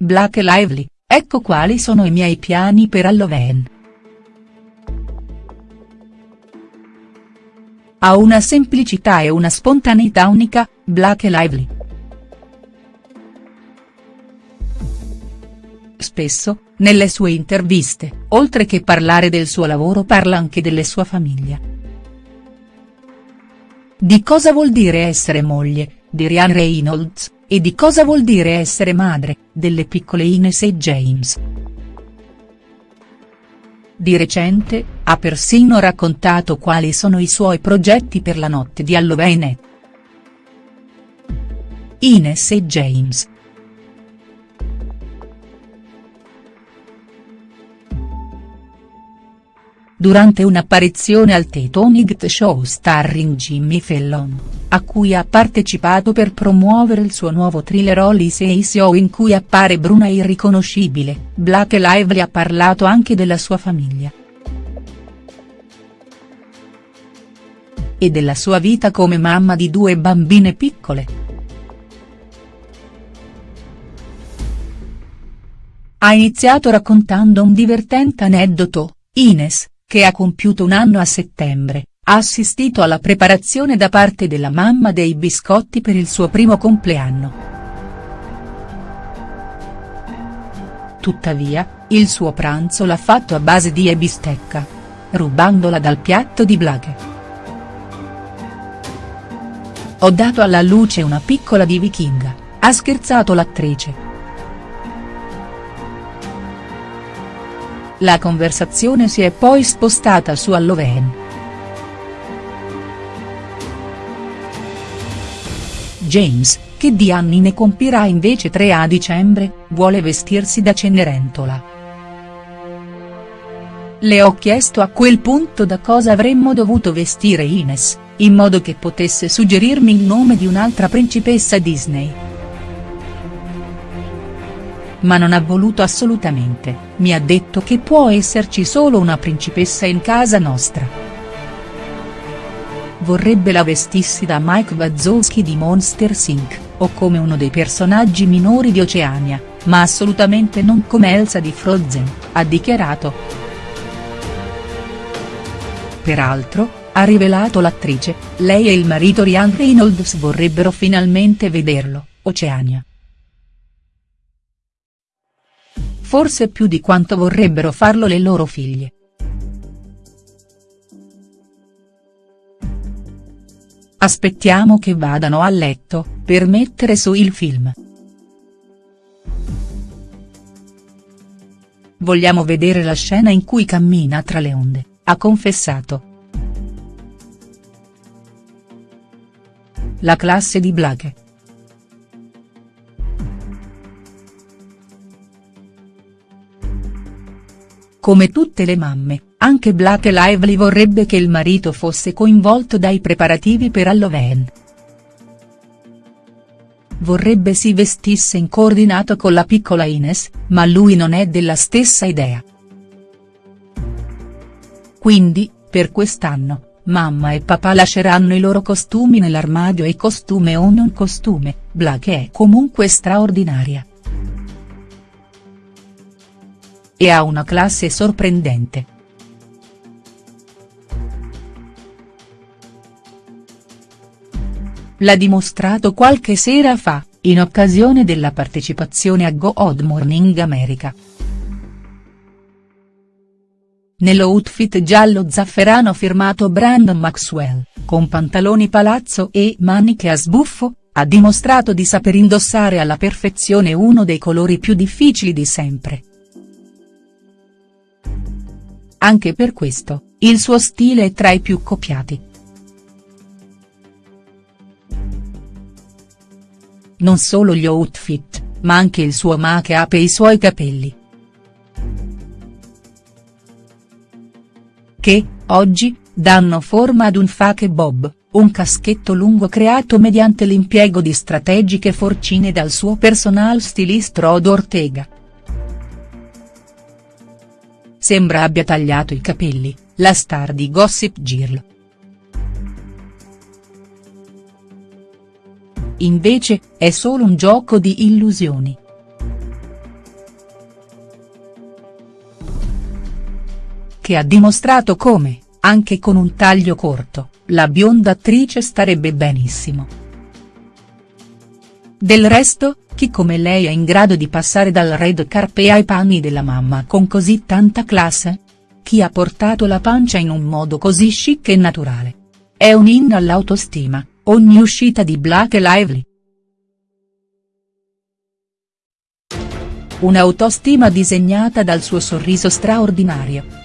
Black Lively, ecco quali sono i miei piani per Halloween. Ha una semplicità e una spontaneità unica, Black Lively. Spesso, nelle sue interviste, oltre che parlare del suo lavoro parla anche delle sua famiglia. Di cosa vuol dire essere moglie, di Ryan Reynolds, e di cosa vuol dire essere madre, delle piccole Ines e James. Di recente, ha persino raccontato quali sono i suoi progetti per la notte di Halloween. Ines e James durante un'apparizione al The Tonight Show starring Jimmy Fallon, a cui ha partecipato per promuovere il suo nuovo thriller Says So in cui appare bruna irriconoscibile, Black Lively ha parlato anche della sua famiglia. E della sua vita come mamma di due bambine piccole. Ha iniziato raccontando un divertente aneddoto, Ines, che ha compiuto un anno a settembre, ha assistito alla preparazione da parte della mamma dei biscotti per il suo primo compleanno. Tuttavia, il suo pranzo l'ha fatto a base di e bistecca. Rubandola dal piatto di Blaghe. Ho dato alla luce una piccola di vichinga, ha scherzato l'attrice. La conversazione si è poi spostata su Halloween. James, che di anni ne compirà invece tre a dicembre, vuole vestirsi da Cenerentola. Le ho chiesto a quel punto da cosa avremmo dovuto vestire Ines, in modo che potesse suggerirmi il nome di un'altra principessa Disney ma non ha voluto assolutamente, mi ha detto che può esserci solo una principessa in casa nostra. Vorrebbe la vestissi da Mike Wazowski di Monster Inc., o come uno dei personaggi minori di Oceania, ma assolutamente non come Elsa di Frozen, ha dichiarato. Peraltro, ha rivelato l'attrice, lei e il marito Ryan Reynolds vorrebbero finalmente vederlo, Oceania. forse più di quanto vorrebbero farlo le loro figlie. Aspettiamo che vadano a letto, per mettere su il film. Vogliamo vedere la scena in cui cammina tra le onde, ha confessato. La classe di Blaghe. Come tutte le mamme, anche Black Lively vorrebbe che il marito fosse coinvolto dai preparativi per Halloween. Vorrebbe si vestisse in coordinato con la piccola Ines, ma lui non è della stessa idea. Quindi, per quest'anno, mamma e papà lasceranno i loro costumi nell'armadio e costume o non costume, Black è comunque straordinaria. E ha una classe sorprendente. L'ha dimostrato qualche sera fa, in occasione della partecipazione a Go Odd Morning America. Nell'outfit giallo zafferano firmato Brandon Maxwell, con pantaloni palazzo e maniche a sbuffo, ha dimostrato di saper indossare alla perfezione uno dei colori più difficili di sempre. Anche per questo, il suo stile è tra i più copiati. Non solo gli outfit, ma anche il suo make-up e i suoi capelli. Che, oggi, danno forma ad un fake bob, un caschetto lungo creato mediante l'impiego di strategiche forcine dal suo personal stylist Rod Ortega. Sembra abbia tagliato i capelli, la star di Gossip Girl. invece, è solo un gioco di illusioni. Che ha dimostrato come, anche con un taglio corto, la bionda attrice starebbe benissimo. Del resto, chi come lei è in grado di passare dal red carpe ai panni della mamma con così tanta classe? Chi ha portato la pancia in un modo così chic e naturale? È un in all'autostima, ogni uscita di Black Lively. Un'autostima disegnata dal suo sorriso straordinario